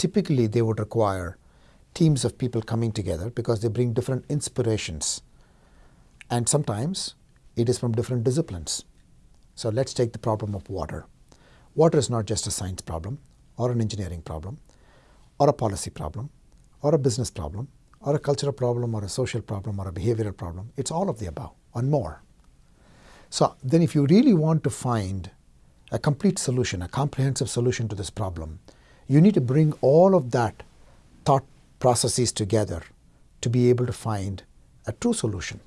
typically they would require teams of people coming together because they bring different inspirations. And sometimes it is from different disciplines. So let's take the problem of water. Water is not just a science problem or an engineering problem or a policy problem or a business problem or a cultural problem or a social problem or a behavioral problem. It's all of the above and more. So then if you really want to find a complete solution, a comprehensive solution to this problem, you need to bring all of that thought processes together to be able to find a true solution.